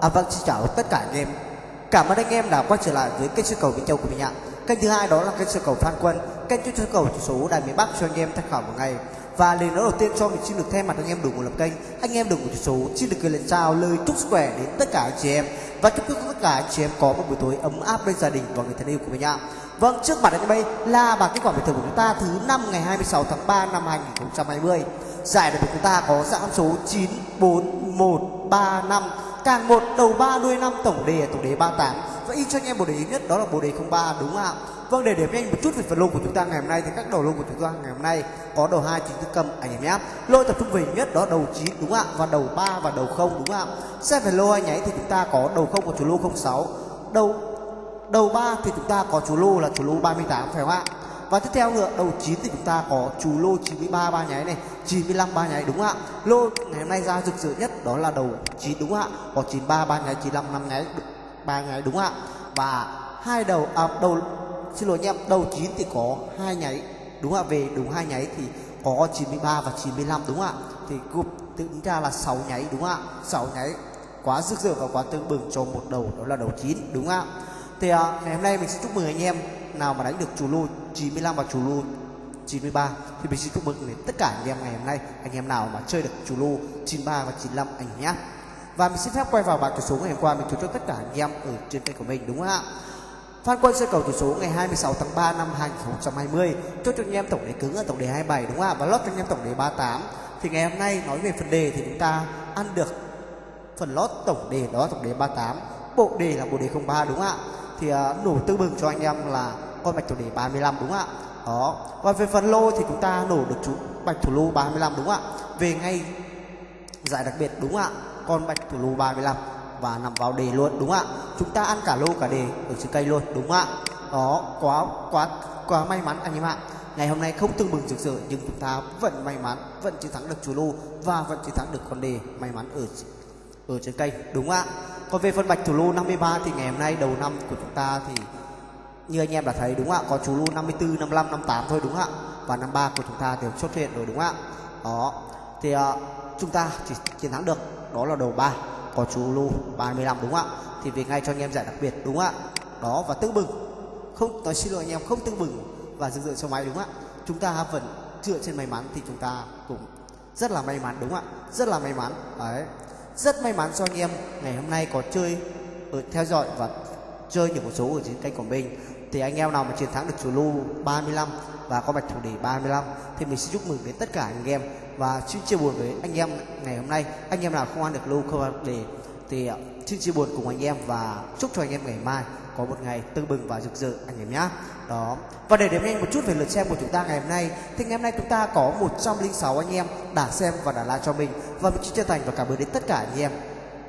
À vâng, xin chào tất cả anh em. Cảm ơn anh em đã quay trở lại với kênh sơ cầu Vĩnh Châu của mình ạ. Kênh thứ hai đó là kênh sơ cầu Phan Quân, kênh chuyên sơ cầu chỉ số Đài miền Bắc cho anh em tham khảo một ngày. Và lời nói đầu tiên cho mình xin được thay mặt anh em đủ một lập kênh, anh em đủ một chỉ số xin được gửi lời chào lời chúc sức khỏe đến tất cả anh chị em và chúc tất cả anh chị em có một buổi tối ấm áp bên gia đình và người thân yêu của mình ạ. Vâng, trước mặt anh em đây là bảng kết quả bình thường của chúng ta thứ năm ngày 26 tháng 3 năm 2020. Giải đấu của chúng ta có dạng số 94135 càng một đầu ba đuôi năm tổng đề tổng đề 38 và in cho anh em bộ đề yếu nhất, đó là bộ đề 03 đúng không ạ? Vâng để điểm nhanh một chút về phần lô của chúng ta ngày hôm nay thì các đầu lô của chúng ta ngày hôm nay có đầu hai chính thức cầm anh em nhé. Lô tập trung về nhất, đó đầu 9 đúng không ạ? Và đầu 3 và đầu không, đúng không ạ? Xét về lô anh nháy thì chúng ta có đầu không của chủ lô 06 đầu đầu 3 thì chúng ta có chủ lô là chủ lô 38 phải không ạ? Và tiếp theo nữa, đầu 9 thì chúng ta có chủ lô 93 ba nháy này. 95 ba nháy đúng ạ? Lô ngày hôm nay ra rực rỡ nhất đó là đầu 9 đúng ạ? Có 93 ba nháy 95 năm nháy ba nháy đúng ạ? Và hai đầu à, đầu xin lỗi anh em đầu 9 thì có hai nháy đúng ạ? Về đúng hai nháy thì có 93 và 95 đúng ạ? Thì gộp tính ra là 6 nháy đúng ạ? 6 nháy quá rực rỡ và quá tương bừng cho một đầu đó là đầu 9 đúng ạ? Thì à, ngày hôm nay mình sẽ chúc mừng anh em nào mà đánh được chủ lô 95 và chủ lô 93 thì mình xin chúc mừng đến tất cả anh em ngày hôm nay anh em nào mà chơi được chủ lô 93 và 95 anh nhé. Và mình xin phép quay vào bảng tỷ số ngày hôm qua mình chúc cho tất cả anh em ở trên kênh của mình đúng không ạ? Phan Quân sẽ cầu tỷ số ngày 26 tháng 3 năm 2020 chốt cho anh em tổng đề cứng ở tổng đề 27 đúng không ạ? Và lót cho anh em tổng đề 38 thì ngày hôm nay nói về phần đề thì chúng ta ăn được phần lót tổng đề đó tổng đề 38 bộ đề là bộ đề 03 đúng không ạ? Thì uh, nổ tư bừng cho anh em là con mạch tổng đề 35 đúng không ạ? Đó. Và về phần lô thì chúng ta nổ được chú bạch thủ lô 35 đúng không ạ? Về ngay giải đặc biệt, đúng không ạ? Con bạch thủ lô 35 và nằm vào đề luôn, đúng không ạ? Chúng ta ăn cả lô cả đề ở trên cây luôn, đúng không ạ? Đó, quá quá quá may mắn anh em ạ. Ngày hôm nay không tương bừng rực rỡ, nhưng chúng ta vẫn may mắn, vẫn chiến thắng được chủ lô và vẫn chiến thắng được con đề may mắn ở ở trên cây, đúng không ạ? Còn về phần bạch thủ lô 53 thì ngày hôm nay đầu năm của chúng ta thì như anh em đã thấy đúng không ạ? Có chú lô 54 55 58 thôi đúng không ạ? Và 53 của chúng ta đều xuất hiện rồi đúng không ạ? Đó. Thì uh, chúng ta chỉ chiến thắng được đó là đầu 3 có chú lô 35 đúng không ạ? Thì về ngay cho anh em giải đặc biệt đúng không ạ? Đó và tương bừng. Không nói xin lỗi anh em không tương bừng và dừng dựa cho máy đúng không ạ? Chúng ta vẫn dựa trên may mắn thì chúng ta cũng rất là may mắn đúng không ạ? Rất là may mắn. Đấy. Rất may mắn cho anh em ngày hôm nay có chơi ở theo dõi và chơi những một số ở trên kênh của mình thì anh em nào mà chiến thắng được chủ lô 35 và có bạch thủ đề 35 thì mình sẽ chúc mừng đến tất cả anh em. Và xin chia buồn với anh em ngày hôm nay. Anh em nào không ăn được lô không đề, thì à, xin chia buồn cùng anh em và chúc cho anh em ngày mai có một ngày tưng bừng và rực rỡ anh em nhé đó. Và để điểm nhanh một chút về lượt xem của chúng ta ngày hôm nay, thì ngày hôm nay chúng ta có 106 anh em đã xem và đã like cho mình. Và mình xin chân thành và cảm ơn đến tất cả anh em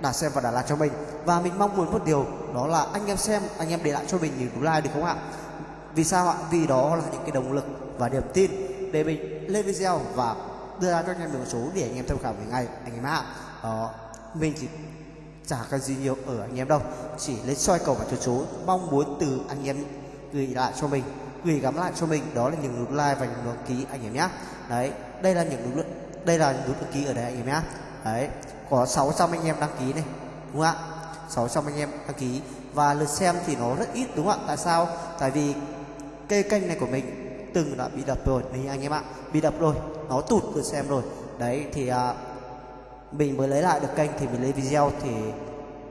đã xem và đã like cho mình. Và mình mong muốn một điều, đó là anh em xem, anh em để lại cho mình những like được không ạ? Vì sao ạ? Vì đó là những cái động lực và niềm tin để mình lên video và đưa ra cho anh em một số để anh em tham khảo về ngày anh em ạ. Đó mình chỉ chả cái gì nhiều ở anh em đâu. Chỉ lấy soi cầu và chuột số mong muốn từ anh em gửi lại cho mình, gửi gắm lại cho mình. Đó là những nút like và những nút ký, anh em nhé đấy, đây là những nút đây là nút ký ở đây, anh em nhé đấy có 600 anh em đăng ký này đúng không ạ? 600 anh em đăng ký. Và lượt xem thì nó rất ít đúng không ạ? Tại sao? Tại vì cây kênh này của mình từng đã bị đập rồi đấy anh em ạ bị đập rồi nó tụt lượt xem rồi. Đấy thì à, mình mới lấy lại được kênh thì mình lấy video thì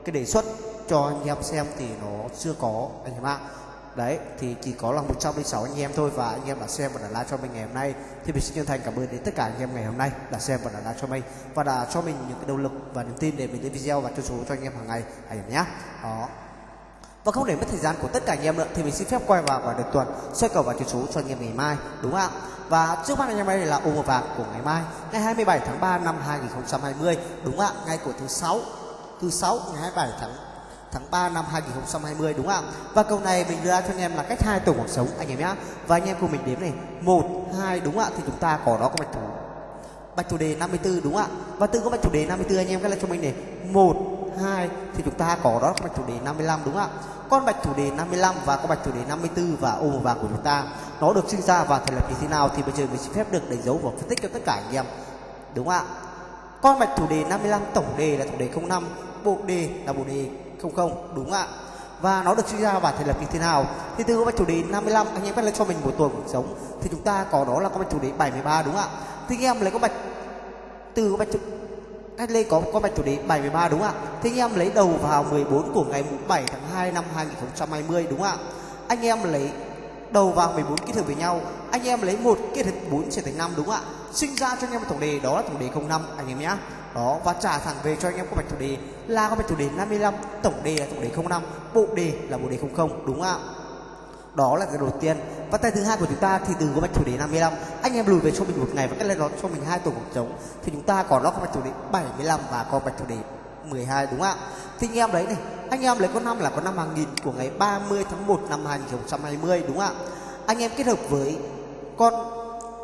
cái đề xuất cho anh em xem thì nó chưa có anh em ạ đấy, thì chỉ có là 106 anh em thôi và anh em đã xem và đã like cho mình ngày hôm nay. Thì mình xin chân thành cảm ơn đến tất cả anh em ngày hôm nay đã xem và đã like cho mình và đã cho mình những cái động lực và niềm tin để mình lên video và cho số cho anh em hàng ngày. Anh em nhé đó. Và không để mất thời gian của tất cả anh em nữa, thì mình xin phép quay vào vào được tuần, soi cầu và chữ số cho anh em ngày mai, đúng không ạ? Và trước mắt anh em đây là ô màu vàng của ngày mai, ngày 27 tháng 3 năm 2020 đúng không ạ? Ngày của thứ sáu thứ sáu, ngày 27 tháng tháng 3 năm 2020 đúng không ạ? Và câu này mình đưa ra cho anh em là cách hai tổ cuộc sống anh em nhé. Và anh em cùng mình đếm này, 1 2 đúng không ạ? Thì chúng ta có đó có bạch thủ bạch thủ đề 54 đúng không ạ? Và từ có bạch thủ đề 54 anh em cái là cho mình này, 1 2 thì chúng ta có đó có bạch thủ đề 55 đúng không ạ? Con bạch thủ đề 55 và con bạch thủ đề 54 và ô màu vàng của chúng ta nó được sinh ra và thành lập như thế nào thì bây giờ mình xin phép được đánh dấu và phân tích cho tất cả anh em. Đúng không ạ? Con bạch thủ đề 55 tổng đề là tổng đề 05 bộ đề là bộ đề đúng ạ. Và nó được suy ra bản thể lập như thế nào? Thì từ con chủ đề 55 anh em bắt lấy cho mình một tuần cuộc sống. Thì chúng ta có đó là con bạch chủ đề 73 đúng ạ. Thì anh em lấy con bạch từ con bạch chủ cách lên có con bạch chủ đề 73 đúng ạ. Thì anh em lấy đầu vào 14 của ngày 7 tháng 2 năm 2020 đúng ạ. Anh em lấy đầu vào 14 kết hợp với nhau. Anh em lấy một kết hợp 4 sẽ thành 5 đúng không ạ? Sinh ra cho anh em một tổng đề, đó là tổng đề 05 anh em nhé đó, và trả thẳng về cho anh em con bạch chủ đề là con bạch chủ đề 55 tổng đề là tổng đề 05 bộ đề là bộ đề 00 đúng không ạ? Đó là cái đầu tiên. Và tay thứ hai của chúng ta thì từ con bạch chủ đề 55 anh em lùi về cho mình một ngày và cách lên đó cho mình hai tổ cuộc trống. Thì chúng ta còn nó con bạch chủ đề 75 và con bạch chủ đề 12 đúng không ạ? Thì anh em đấy này anh em lấy con năm là con năm hàng nghìn của ngày 30 tháng 1 năm 2020 đúng không ạ? Anh em kết hợp với con,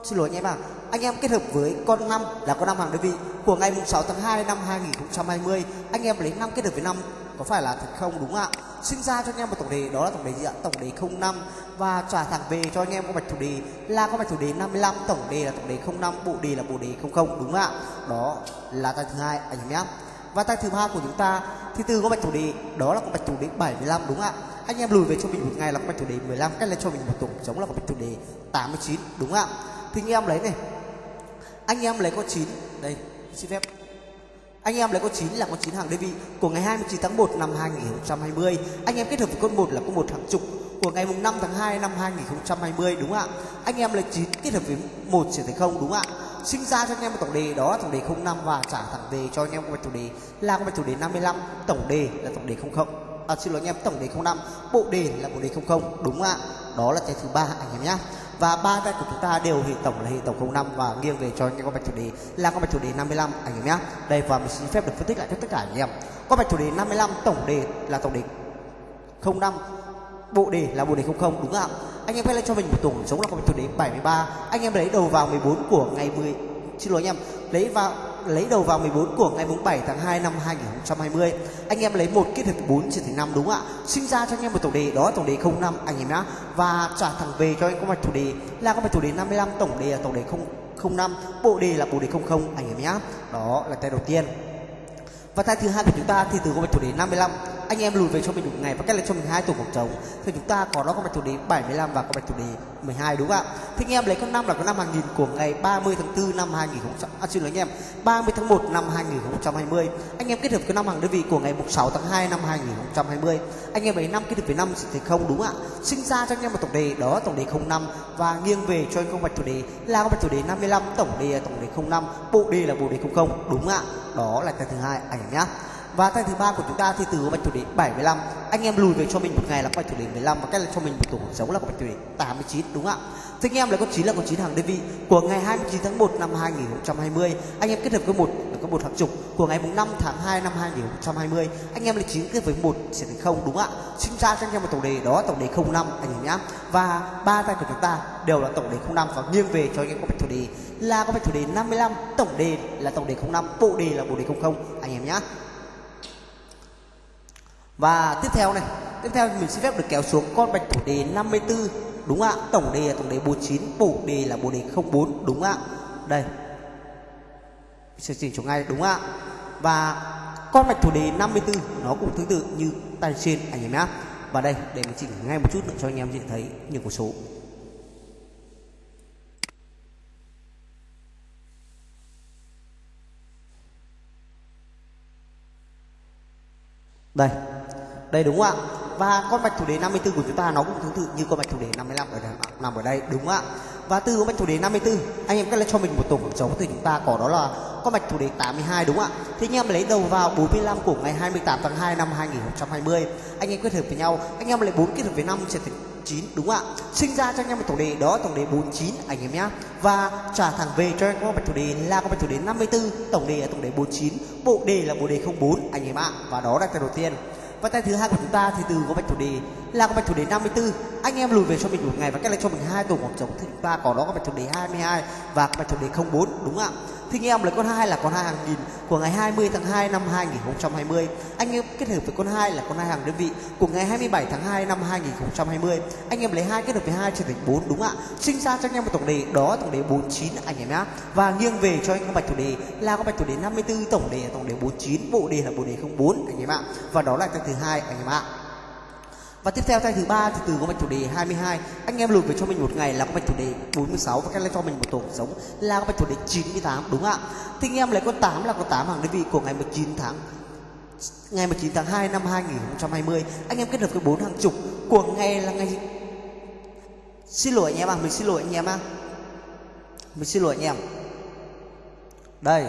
xin lỗi anh em ạ. À. anh em kết hợp với con năm là con năm hàng đơn vị của ngày 6 tháng 2 năm 2020 anh em lấy năm kết hợp với năm, có phải là thật không? Đúng không ạ? Sinh ra cho anh em một tổng đề, đó là tổng đề gì ạ? Tổng đề 05 và trả thẳng về cho anh em con bạch chủ đề là con bạch chủ đề 55 tổng đề là tổng đề 05 bộ đề là bộ đề 00 đúng không ạ? Đó là tay thứ hai, anh em nhé và tay thứ ba của chúng ta thì từ có bạch chủ đề đó là con bạch chủ đề 75 đúng ạ? Anh em lùi về cho mình một ngày là con bạch chủ đề 15 cách lên cho mình một tổng chống là con bạch chủ đề 89 đúng ạ? Thì anh em lấy này. Anh em lấy con 9 đây, xin phép. Anh em lấy con 9 là con 9 hàng đơn vị của ngày 29 tháng 1 năm 2020 anh em kết hợp với con 1 là con 1 hàng chục của ngày mùng 5 tháng 2 năm 2020 đúng ạ? Anh em lấy 9 kết hợp với 1 sẽ thành không, đúng ạ? Sinh ra cho anh em một tổng đề đó là tổng đề 05 và trả thẳng về cho anh em một chủ đề là một chủ đề 55 tổng đề là tổng đề 00 à, xin lỗi anh em tổng đề 05 bộ đề là bộ đề 00 đúng không ạ đó là cái thứ ba anh em nhá. Và ba cái của chúng ta đều hệ tổng là hệ tổng 05 và nghiêng về cho anh em con bạch chủ đề là con bạch chủ đề 55 anh em nhé đây và mình xin phép được phân tích lại cho tất cả anh em. Con bạch chủ đề 55 tổng đề là tổng đề 05 bộ đề là bộ đề 00 đúng không ạ? Anh em hãy lên cho mình một tổng số là con bạch đến 73 anh em lấy đầu vào 14 của ngày 10 xin lỗi anh em. Lấy vào lấy đầu vào 14 của ngày mùng 7 tháng 2 năm 2020 anh em lấy một kết hợp 4 trở thành 5 đúng ạ? Sinh ra cho anh em một tổng đề, đó là tổng đề 05 anh em nhá. Và trả thẳng về cho anh có mạch chủ đề là có mạch chủ đề 55 tổng đề là tổng đề 05 bộ đề là bộ đề 00 anh em nhá. Đó là tay đầu tiên. Và tay thứ hai của chúng ta thì từ có mạch chủ đề 55 anh em lùi về cho mình một ngày và cách lại cho mình hai tổ cuộc trống thì chúng ta có đó con bạch thủ đề 75 và con bạch thủ đề 12 đúng không ạ? Thì anh em lấy con năm là con năm hàng nghìn của ngày 30 tháng 4 năm 2000 à, xin lỗi anh em 30 tháng 1 năm 2020 anh em kết hợp cái năm hàng đơn vị của ngày 6 tháng 2 năm 2020 anh em lấy năm kết hợp với năm thì không đúng ạ? Sinh ra cho anh em một tổng đề đó tổng đề 05 và nghiêng về cho anh con bạch thủ đề là con bạch thủ đề 55 tổng đề tổng đề 05 bộ đề là bộ đề 00 đúng ạ? Đó là cái thứ hai anh em nhé và tay thứ ba của chúng ta thì từ bạch thủ đề 75 anh em lùi về cho mình một ngày là bạch thủ đề 15 và cách là cho mình một tổ cuộc sống là bạch thủ đề 89 đúng không ạ? Thì anh em là con 9 là con 9 hàng đơn vị của ngày 29 tháng 1 năm 2020 anh em kết hợp với một là có một hàng chục của ngày mùng 5 tháng 2 năm 2020 anh em là 9 kết với một sẽ thành không, đúng không ạ? Sinh ra cho anh em một tổng đề, đó tổng đề 05 anh em nhá. Và ba tay của chúng ta đều là tổng đề 05 và nghiêng về cho anh em có bạch thủ đề là có bạch thủ đề 55 tổng đề là tổng đề 05 bộ đề là bộ đề 00 anh em nhá và tiếp theo này, tiếp theo mình xin phép được kéo xuống con bạch thủ đề 54 đúng ạ? Tổng đề là tổng đề 49 bổ đề là bổ đề 04 đúng ạ? Đây. Sẽ chỉnh chỗ ngay, đúng ạ? Và con bạch thủ đề 54 nó cũng tương tự như tay trên, anh em nhé. Và đây, để mình chỉnh ngay một chút nữa cho anh em nhìn thấy những con số. Đây đây đúng không ạ? Và con bạch thủ đề 54 của chúng ta nó cũng tương tự như con bạch thủ đề 55 ở đây, nằm ở đây đúng không ạ? Và từ con bạch thủ đề 54 anh em cách lấy cho mình một tổ hợp trống thì chúng ta có đó là con bạch thủ đề 82 đúng không ạ? Thế anh em lấy đầu vào 45 của ngày 28 tháng 2 năm 2020 anh em kết hợp với nhau anh em lấy 4 kết hợp với 5 sẽ thành 9 đúng không ạ? Sinh ra cho anh em một tổng đề đó tổng đề 49 anh em nhé và trả thẳng về cho anh em bạch thủ đề là con bạch thủ đề 54 tổng đề là tổng đề 49 bộ đề là bộ đề 04 anh em ạ. Và đó là cái đầu tiên và tay thứ hai của chúng ta thì từ có bạch thủ đề là có bạch thủ đề 54 anh em lùi về cho mình một ngày và cách lại cho mình hai tổ khoảng trống thì chúng ta có đó có bạch thủ đề 22 và có bạch thủ đề 04 đúng không ạ? Thì anh em lấy con hai là con hai hàng nghìn của ngày 20 tháng 2 năm 2020 anh em kết hợp với con hai là con hai hàng đơn vị của ngày 27 tháng 2 năm 2020 anh em lấy hai kết hợp với hai trở thành 4 đúng ạ? Sinh ra cho anh em một tổng đề, đó tổng đề 49 anh em nhá. Và nghiêng về cho anh em bạch thủ đề, là con bạch thủ đề 54 tổng đề là tổng đề 49 bộ đề là bộ đề 04 anh em ạ. Và đó là cái thứ hai, anh em ạ và tiếp theo tay thứ ba thì từ có mạch chủ đề 22 anh em lùi về cho mình một ngày là có mạch chủ đề 46 và các lên cho mình một tổ sống là có mạch chủ đề 98 đúng ạ? Thì anh em lấy con 8 là con 8 hàng đơn vị của ngày 19 tháng ngày 19 tháng 2 năm 2020 anh em kết hợp với 4 hàng chục của ngày là ngày xin lỗi anh em à mình xin lỗi anh em à mình xin lỗi anh em. Đây.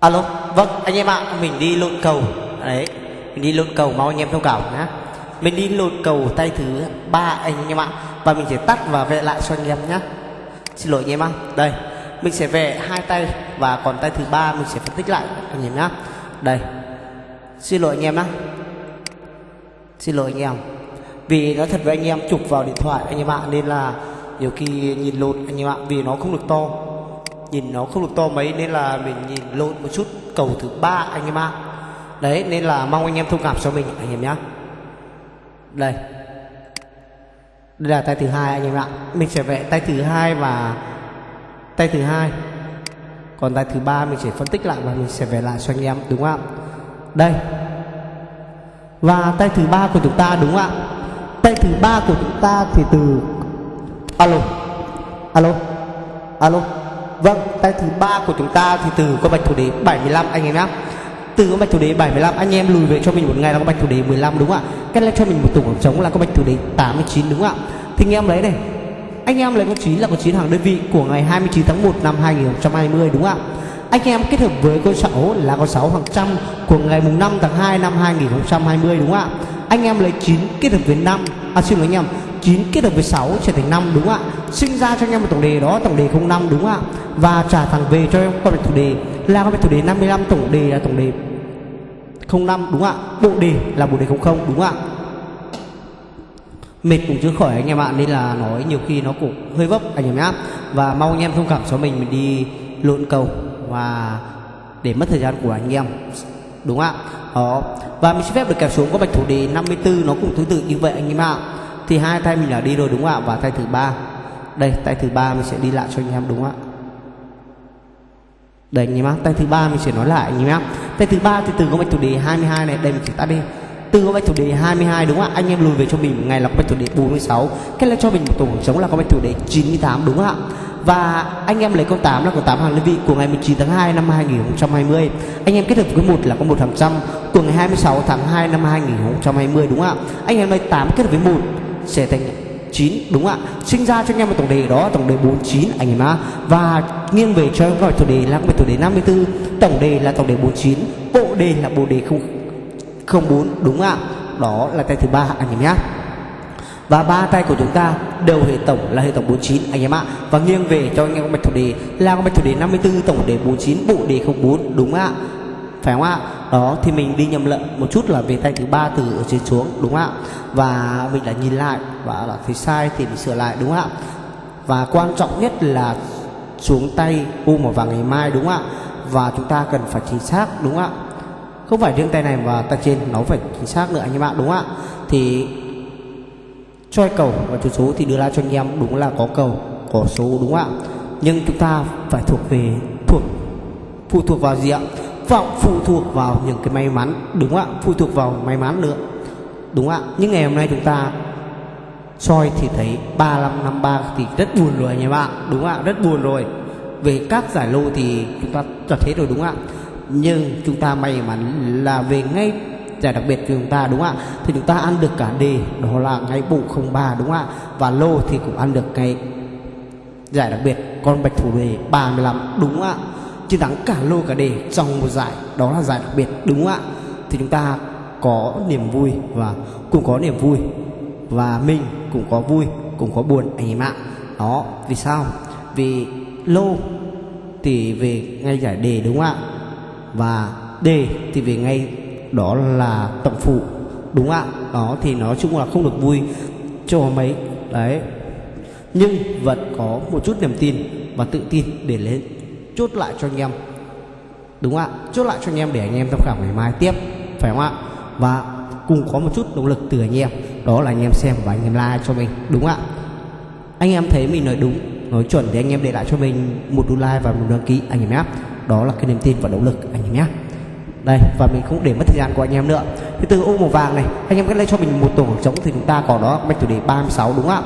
Alo vâng anh em ạ à, mình đi lộn cầu. Đấy mình đi lộn cầu mong anh em thông cảm nhá mình đi lột cầu tay thứ ba anh em ạ và mình sẽ tắt và vẽ lại cho anh em nhé xin lỗi anh em ạ đây mình sẽ vẽ hai tay và còn tay thứ ba mình sẽ phân tích lại anh em nhé đây xin lỗi anh em nhé xin lỗi anh em vì nói thật với anh em chụp vào điện thoại anh em ạ nên là nhiều khi nhìn lột anh em ạ vì nó không được to nhìn nó không được to mấy nên là mình nhìn lộn một chút cầu thứ ba anh em ạ đấy nên là mong anh em thông cảm cho mình anh em nhé đây. Đây là tay thứ hai anh em ạ. Mình sẽ vẽ tay thứ hai và tay thứ hai. Còn tay thứ ba mình sẽ phân tích lại và mình sẽ vẽ lại cho anh em, đúng không ạ? Đây. Và tay thứ ba của chúng ta, đúng không ạ? Tay thứ ba của chúng ta thì từ alo. Alo. Alo. Vâng tay thứ ba của chúng ta thì từ con bạch thủ đế 75 anh em nhé từ có bạch thủ đế 75 anh em lùi về cho mình một ngày là có bạch thủ đế 15 đúng không ạ? Cách lại cho mình một tổng khoảng trống là có bạch thủ đế 89 đúng không ạ? Thì anh em lấy này. Anh em lấy con 9 là con 9 hàng đơn vị của ngày 29 tháng 1 năm 2020 đúng không ạ? Anh em kết hợp với con 6 là con 6 hàng trăm của ngày mùng 5 tháng 2 năm 2020 đúng không ạ? Anh em lấy 9 kết hợp với 5 à xin lỗi anh em 9 kết hợp với 6 trở thành 5 đúng không ạ? Sinh ra cho anh em một tổng đề đó, tổng đề 05 đúng không ạ? Và trả thẳng về cho em con bạch thủ đề là con bạch thủ đề 55 tổng đề là tổng đề 05 đúng ạ? Bộ đề là bộ đề 00 đúng ạ? Mệt cũng chưa khỏi anh em ạ, nên là nói nhiều khi nó cũng hơi vấp, anh em nhá. Và mong anh em thông cảm cho mình mình đi lộn cầu và để mất thời gian của anh em, đúng ạ? Đó. Và mình xin phép được kẹp xuống có bạch thủ đề 54 nó cũng tương tự như vậy anh em ạ. Thì hai tay mình là đi rồi, đúng ạ? Và tay thứ ba. Đây, tay thứ ba mình sẽ đi lại cho anh em, đúng ạ? Đây anh em ạ tay thứ ba mình sẽ nói lại anh em ạ tay thứ ba thì từ có bạch thủ đề 22 này, đây mình chỉ tắt đi từ có bạch thủ đề 22 đúng không ạ? Anh em lùi về cho mình, ngày là có bạch thủ đề 46 cái là cho mình một tổ chống là có bạch thủ đề 98 đúng không ạ? Và anh em lấy con 8 là con 8 hàng đơn vị của ngày 19 tháng 2 năm 2020 anh em kết hợp với một là có một hàng trăm, của ngày 26 tháng 2 năm 2020 đúng không ạ? Anh em lấy 8 kết hợp với 1 sẽ thành 9 đúng ạ? Sinh ra cho anh em một tổng đề đó, tổng đề 49 anh em ạ và nghiêng về cho em gọi tổng đề là về tổng đề 54 tổng đề là tổng đề 49 bộ đề là bộ đề không 04 đúng ạ? Đó là tay thứ ba, anh em nhé và ba tay của chúng ta đều hệ tổng, là hệ tổng 49 anh em ạ. Và nghiêng về cho anh em con bạch thủ đề là con bạch thủ đề 54 tổng đề 49 bộ đề 04 đúng ạ? Phải không ạ? Đó, thì mình đi nhầm lẫn một chút là về tay thứ ba từ ở trên xuống, đúng ạ? Và mình đã nhìn lại và là thấy sai thì mình sửa lại đúng không ạ? Và quan trọng nhất là xuống tay u một vào ngày mai, đúng không ạ? Và chúng ta cần phải chính xác, đúng không ạ? Không phải riêng tay này và tay trên nó phải chính xác nữa, anh em ạ, đúng không ạ? Thì choi cầu và chú số thì đưa ra cho anh em, đúng là có cầu, có số, đúng không ạ? Nhưng chúng ta phải thuộc về, thuộc, phụ thuộc vào gì ạ? Vọng phụ thuộc vào những cái may mắn, đúng không ạ? Phụ thuộc vào may mắn nữa, đúng không ạ? Nhưng ngày hôm nay chúng ta soi thì thấy 3553 thì rất buồn rồi anh em ạ. Đúng ạ, rất buồn rồi. Về các giải lô thì chúng ta cho thế rồi đúng ạ. Nhưng chúng ta may mắn là về ngay giải đặc biệt của chúng ta, đúng ạ. Thì chúng ta ăn được cả đề, đó là ngay bộ 03 đúng ạ. Và lô thì cũng ăn được cái giải đặc biệt, con bạch thủ đề 35 đúng ạ. Chiến thắng cả lô cả đề trong một giải, đó là giải đặc biệt, đúng ạ. Thì chúng ta có niềm vui và cũng có niềm vui và mình cũng có vui, cũng có buồn anh em ạ. Đó, vì sao? Vì lô thì về ngay giải đề đúng không ạ? Và đề thì về ngay đó là tổng phụ đúng không ạ? Đó, thì nói chung là không được vui cho mấy, đấy. Nhưng vẫn có một chút niềm tin và tự tin để lên, chốt lại cho anh em. Đúng không ạ? Chốt lại cho anh em để anh em tham khảo ngày mai tiếp, phải không ạ? Và cùng có một chút động lực từ anh em. Đó là anh em xem và anh em like cho mình, đúng ạ? Anh em thấy mình nói đúng, nói chuẩn thì anh em để lại cho mình một đô like và một đăng ký, anh em nhé. Đó là cái niềm tin và động lực, anh em nhé. Đây, và mình không để mất thời gian của anh em nữa. Thì từ ô màu vàng này, anh em cứ lấy cho mình một tổ hợp trống thì chúng ta có đó bạch thủ đề 36 đúng không ạ?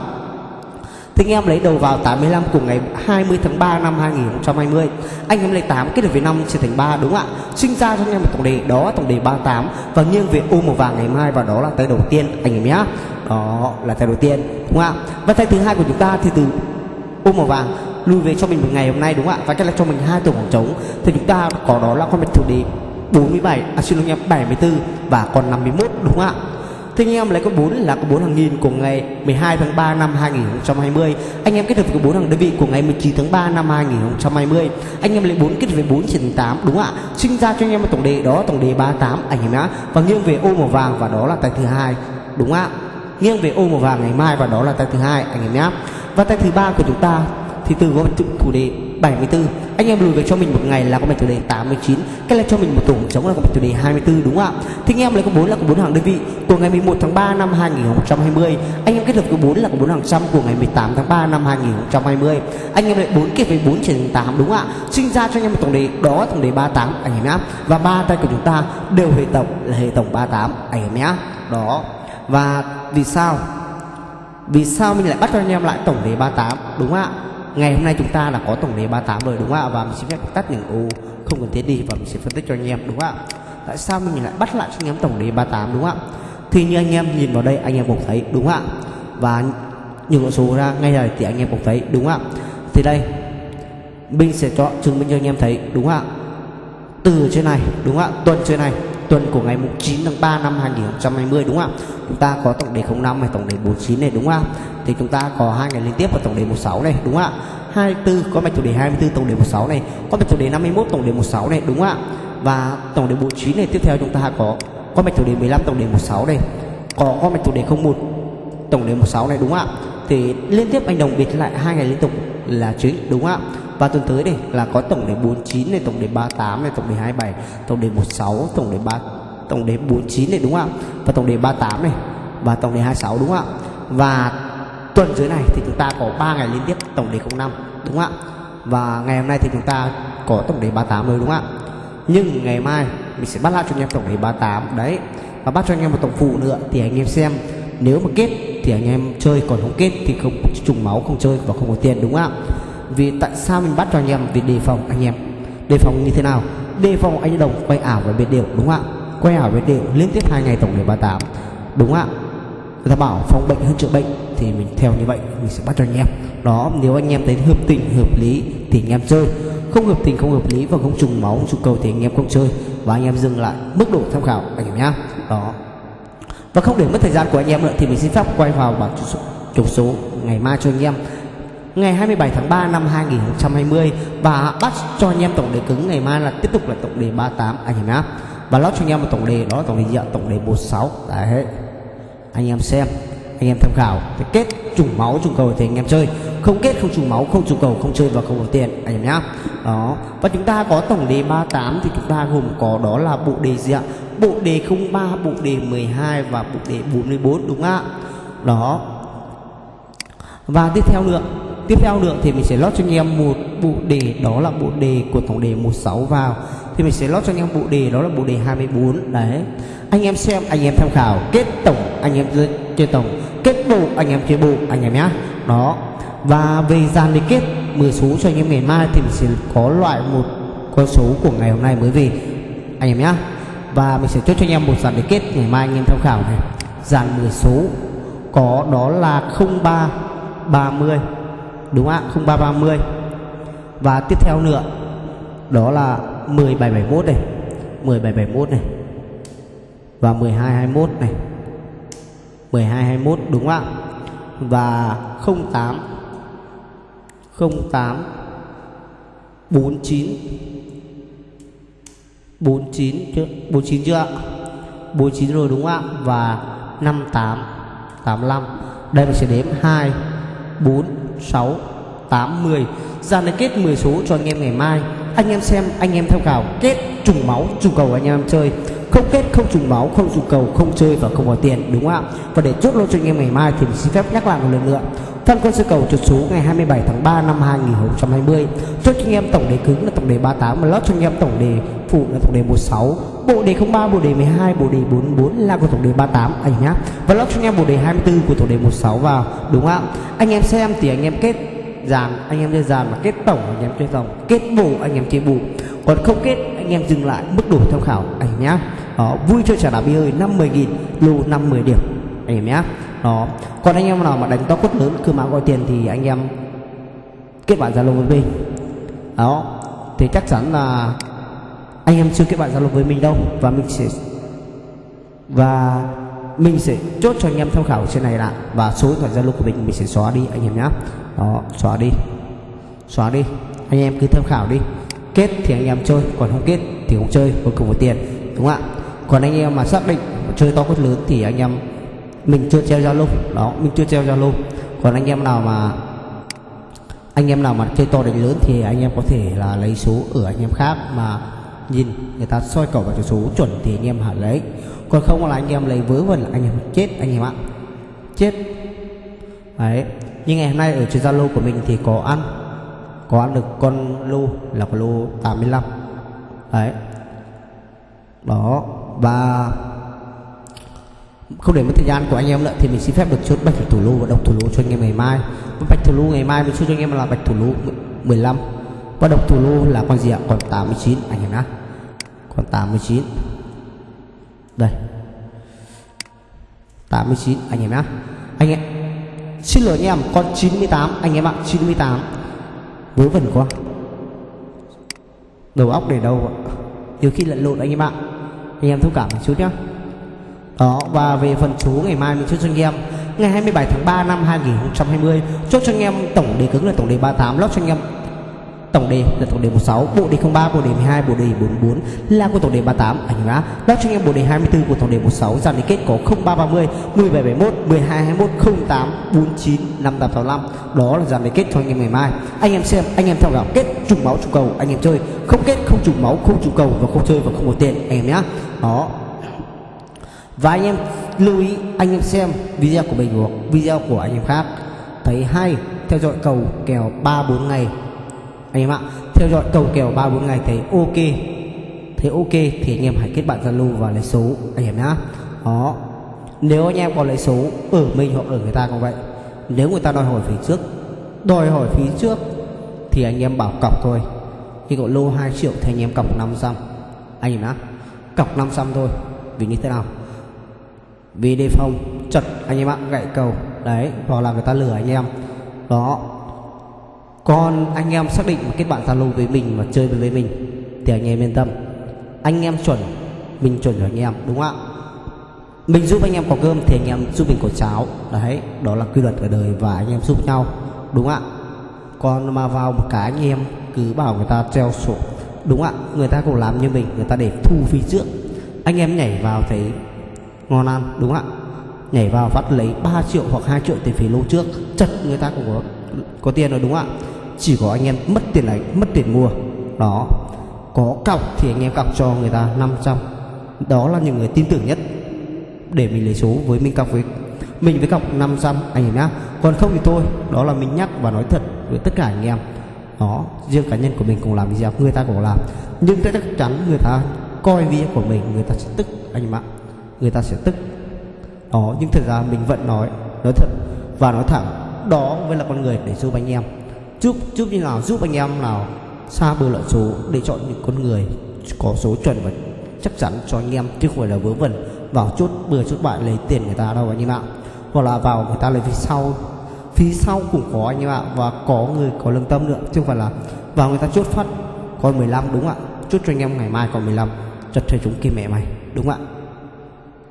Thì anh em lấy đầu vào 85 của ngày 20 tháng 3 năm 2020 Anh em lấy 8 kết hợp với 5 chia thành 3 đúng không ạ? Sinh ra cho anh em một tổng đề, đó tổng đề 38 Và nghiêng về ô màu vàng ngày mai và đó là tay đầu tiên, anh em nhé Đó là tay đầu tiên, đúng không ạ? Và tay thứ hai của chúng ta thì từ ô màu vàng, lùi về cho mình một ngày hôm nay, đúng không ạ? Và cái là cho mình hai tổ khoảng trống Thì chúng ta có đó là con bạch thủ đề 47 à xin lỗi em 74 và còn 51 đúng không ạ? Thế anh em lấy có 4 là có 4 hàng nghìn của ngày 12 tháng 3 năm 2020 Anh em kết hợp với 4 hàng đơn vị của ngày 19 tháng 3 năm 2020 Anh em lấy 4 kết hợp với 4 trên 8 đúng ạ? Sinh ra cho anh em một tổng đề đó, tổng đề 38 anh em nhá. Và nghiêng về ô màu vàng và đó là tay thứ hai, đúng ạ? Nghiêng về ô màu vàng ngày mai và đó là tay thứ hai, anh em nhá. Và tay thứ ba của chúng ta thì từ có chủ đề 74 anh em lùi về cho mình một ngày là có mạch chủ đề 89 cái là cho mình một tổ chống là có mạch chủ đề 24 đúng không ạ? Thì anh em lấy có bốn là có bốn hàng đơn vị. Của ngày 11 tháng 3 năm 2020 anh em kết hợp có bốn là có bốn hàng trăm. Của ngày 18 tháng 3 năm 2020 anh em lại bốn kết với bốn trên 8 đúng không ạ? Sinh ra cho anh em một tổng đề đó, tổng đề 38 anh em nhá. Và ba tay của chúng ta đều hệ tổng, là hệ tổng 38 anh em nhá. Đó. Và vì sao? Vì sao mình lại bắt cho anh em lại tổng đề 38 đúng không ạ? Ngày hôm nay chúng ta là có tổng đề 38 rồi, đúng không ạ? Và mình xin phép tắt những ô không cần thiết đi và mình sẽ phân tích cho anh em, đúng không ạ? Tại sao mình lại bắt lại cho anh em tổng đề 38 đúng không ạ? Thì như anh em nhìn vào đây, anh em cũng thấy, đúng không ạ? Và những con số ra ngay đây thì anh em cũng thấy, đúng không ạ? Thì đây, mình sẽ cho chứng minh cho anh em thấy, đúng không ạ? Từ trên này, đúng không ạ? Tuần trên này tuần của ngày 9 tháng 3 năm 2020 đúng không ạ? Chúng ta có tổng đề 05 này tổng đề 49 này, đúng không ạ? Thì chúng ta có hai ngày liên tiếp vào tổng đề 16 này, đúng không ạ? 24 có mạch chủ đề 24 tổng đề 16 này. Có mạch chủ đề 51 tổng đề 16 này, đúng không ạ? Và tổng đề 49 này, tiếp theo chúng ta có có mạch chủ đề 15 tổng đề 16 này. Có có mạch chủ đề 01 tổng đề 16 này, đúng không ạ? Thì liên tiếp anh đồng biệt lại hai ngày liên tục là chính đúng không ạ và tuần tới đây là có tổng đề 49 này tổng đề 38 này tổng đề 27 tổng đề 16 tổng đề 3 tổng đề 49 này đúng không ạ và tổng đề 38 này và tổng đề 26 đúng không ạ và tuần dưới này thì chúng ta có 3 ngày liên tiếp tổng đề 05 đúng không ạ và ngày hôm nay thì chúng ta có tổng đề 38 rồi đúng không ạ nhưng ngày mai mình sẽ bắt lại cho anh em tổng đề 38 đấy và bắt cho anh em một tổng phụ nữa thì anh em xem nếu mà kết thì anh em chơi, còn không kết thì không trùng máu, không chơi và không có tiền, đúng không ạ? Vì tại sao mình bắt cho anh em? Vì đề phòng anh em. Đề phòng như thế nào? Đề phòng anh đồng quay ảo và biệt đều đúng không ạ? Quay ảo, biệt đều liên tiếp hai ngày tổng điểm 38 đúng không ạ? Người ta bảo phòng bệnh hơn chữa bệnh thì mình theo như vậy, mình sẽ bắt cho anh em. Đó, nếu anh em thấy hợp tình, hợp lý thì anh em chơi. Không hợp tình, không hợp lý và không trùng máu, không trùng cầu thì anh em không chơi. Và anh em dừng lại mức độ tham khảo, anh em nhá. Đó và không để mất thời gian của anh em nữa thì mình xin phép quay vào bảng chục số, chục số ngày mai cho anh em. Ngày 27 tháng 3 năm 2020 và bắt cho anh em tổng đề cứng ngày mai là tiếp tục là tổng đề 38 anh em nhá. Và lót cho anh em một tổng đề đó là tổng đề diện tổng đề 46 đấy. Anh em xem anh em tham khảo. Thì kết trùng máu, trùng cầu thì anh em chơi. Không kết, không trùng máu, không trùng cầu, không chơi và không có tiền, anh em nhá. Đó. Và chúng ta có tổng đề 38 thì chúng ta gồm có đó là bộ đề gì ạ? Bộ đề 03 bộ đề 12 và bộ đề 44 đúng không ạ? Đó. Và tiếp theo nữa tiếp theo nữa thì mình sẽ lót cho anh em một bộ đề, đó là bộ đề của tổng đề 16 vào. Thì mình sẽ lót cho anh em bộ đề, đó là bộ đề 24 đấy. Anh em xem, anh em tham khảo. Kết tổng, anh em chơi tổng, kết bộ anh em chơi bộ anh em nhá. Đó. Và về dàn lý kết 10 số cho anh em ngày mai thì mình sẽ có loại một con số của ngày hôm nay. Mới về anh em nhá, và mình sẽ chốt cho anh em một dàn lý kết ngày mai anh em tham khảo này. Dàn 10 số có đó là 03 30 đúng không ạ? 0330 và tiếp theo nữa, đó là 1771 này 1771 này, và 1221 này. 1221 đúng không ạ? Và 08 08 49 49 chưa? 49 chưa ạ? 49 rồi đúng không ạ? Và 58 85 đây mình sẽ đếm 2 4 6 80 dàn này kết 10 số cho anh em ngày mai. Anh em xem, anh em tham khảo kết trùng máu, trùng cầu anh em chơi không kết không trùng máu không dùng cầu không chơi và không có tiền đúng không ạ? Và để chốt lô cho anh em ngày mai thì mình xin phép nhắc lại một lần nữa. Phân quân sư cầu trượt số ngày 27 tháng 3 năm 2020 Chốt cho anh em tổng đề cứng là tổng đề 38 Và lót cho anh em tổng đề phụ là tổng đề 16 Bộ đề 03, bộ đề 12, bộ đề 44 là của tổng đề 38 anh nhá. Và lót cho anh em bộ đề 24 của tổng đề 16 vào Đúng không ạ? Anh em xem thì anh em kết dàn anh em chơi dàn mà kết tổng anh em chơi tổng kết bù anh em chơi bù. Còn không kết anh em dừng lại mức đủ tham khảo anh nhá. Đó, vui chơi trả đá bi ơi năm mười nghìn lô năm mười điểm. Anh em nhá. Đó, còn anh em nào mà đánh to quất lớn, cứ mà gọi tiền thì anh em kết bạn zalo với mình. Đó thì chắc chắn là anh em chưa kết bạn zalo với mình đâu. Và mình sẽ, và mình sẽ chốt cho anh em tham khảo trên này lại. Và số điện thoại zalo của mình mình sẽ xóa đi, anh em nhé đó, xóa đi. Xóa đi. Anh em cứ tham khảo đi kết thì anh em chơi còn không kết thì không chơi cuối cùng có tiền đúng không ạ còn anh em mà xác định chơi to quất lớn thì anh em mình chưa treo zalo đó mình chưa treo zalo còn anh em nào mà anh em nào mà chơi to đánh lớn thì anh em có thể là lấy số ở anh em khác mà nhìn người ta soi cầu vào số chuẩn thì anh em hẳn lấy còn không là anh em lấy vớ vẩn là anh em chết anh em ạ chết đấy nhưng ngày hôm nay ở trên zalo của mình thì có ăn có ăn được con lô là con lô 85 đấy. Đó, và không để mất thời gian của anh em nữa, thì mình xin phép được chốt bạch thủ lô và độc thủ lô cho anh em ngày mai. Bạch thủ lô ngày mai mình chốt cho anh em là bạch thủ lô 15 và độc thủ lô là con gì ạ? Còn 89 anh em nhá. Còn 89 đây. 89 anh em nhá. Anh em, xin lỗi anh em, con 98 anh em ạ 98 vớ vẩn quá. Đầu óc để đâu ạ? Nhiều khi lẫn lộn anh em ạ. Anh em thông cảm một chút nhá. Đó, và về phần số ngày mai mình chốt cho anh em. Ngày 27 tháng 3 năm 2020 chốt cho anh em tổng đề cứng là tổng đề 38 lót cho anh em tổng đề là tổng đề 16 bộ đề 03 bộ đề 12 bộ đề 44 là của tổng đề 38 anh em đã cho anh em bộ đề 24 của tổng đề 16 dàn liên kết có 0330 1771 1221 08 49 5865 đó là dàn liên kết cho anh em ngày mai. Anh em xem, anh em theo dõi, kết trùng máu, trùng cầu. Anh em chơi. Không kết, không trùng máu, không trùng cầu và không chơi và không có tiền. Anh em nhá. Đó. Và anh em lưu ý, anh em xem video của mình hoặc video của anh em khác. Thấy hay, theo dõi cầu kèo 3 4 ngày anh em ạ, theo dõi cầu kèo 3 4 ngày thấy ok. Thấy ok thì anh em hãy kết bạn Zalo và lấy số, anh em nhá. Đó. Nếu anh em có lấy số ở mình hoặc ở người ta cũng vậy. Nếu người ta đòi hỏi phí trước, đòi hỏi phí trước thì anh em bảo cọc thôi. Khi có lô 2 triệu thì anh em cọc 500 anh em nhá, cọc 500 thôi. Vì như thế nào? Vì đề phòng, chật, anh em ạ, gãy cầu. Đấy, hoặc là người ta lừa anh em. Đó còn anh em xác định mà kết bạn zalo với mình mà chơi với mình, thì anh em yên tâm. Anh em chuẩn, mình chuẩn cho anh em, đúng không ạ? Mình giúp anh em có cơm, thì anh em giúp mình có cháo. Đấy, đó là quy luật ở đời và anh em giúp nhau, đúng không ạ? Còn mà vào một cái anh em cứ bảo người ta treo sổ, đúng không ạ? Người ta cũng làm như mình, người ta để thu phí trước. Anh em nhảy vào thấy ngon ăn, đúng không ạ? Nhảy vào phát lấy 3 triệu hoặc 2 triệu tiền phí lô trước. Chật, người ta cũng có có tiền rồi, đúng không ạ? Chỉ có anh em mất tiền đánh mất tiền mua. Đó, có cọc thì anh em cọc cho người ta 500 đó là những người tin tưởng nhất để mình lấy số với mình cọc với mình với cọc 500 anh em nhá. Còn không thì thôi, đó là mình nhắc và nói thật với tất cả anh em. Đó, riêng cá nhân của mình cũng làm video, người ta cũng làm. Nhưng chắc chắn người ta coi video của mình, người ta sẽ tức, anh em ạ. Người ta sẽ tức. Đó, nhưng thật ra mình vẫn nói nói thật và nói thẳng. Đó mới là con người để giúp anh em giúp giúp như nào, giúp anh em nào xa bờ lợi số để chọn những con người có số chuẩn và chắc chắn cho anh em, chứ không phải là vớ vẩn. Vào chốt bừa chốt bại lấy tiền người ta đâu anh em ạ. Hoặc là vào người ta lấy phía sau phía sau cũng có anh em ạ, và có người có lương tâm nữa, chứ không phải là vào người ta chốt phát còn 15 đúng ạ? Chốt cho anh em ngày mai còn 15 chật thầy chúng kia mẹ mày, đúng ạ?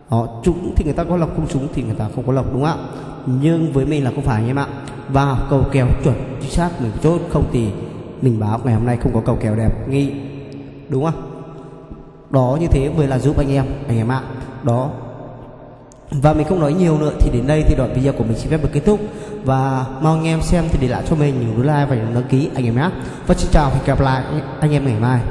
Họ chúng thì người ta có lọc không chúng thì người ta không có lọc đúng ạ? Nhưng với mình là không phải anh em ạ và cầu kèo chuẩn, chính xác, mình chốt. Không thì mình báo ngày hôm nay không có cầu kèo đẹp. Nghi, đúng không? Đó như thế vừa là giúp anh em anh em ạ. Đó. Và mình không nói nhiều nữa, thì đến đây thì đoạn video của mình xin phép được kết thúc. Và mong anh em xem thì để lại cho mình những like và những đăng ký, anh em nhé. Và xin chào và hẹn gặp lại anh em ngày mai.